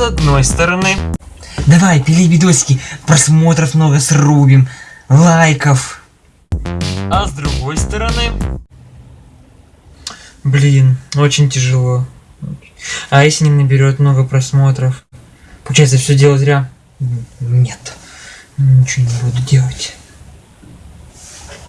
одной стороны. Давай, пили видосики, просмотров много срубим, лайков. А с другой стороны... Блин, очень тяжело. А если не наберет много просмотров? Получается, все дело зря? Нет, ничего не буду делать.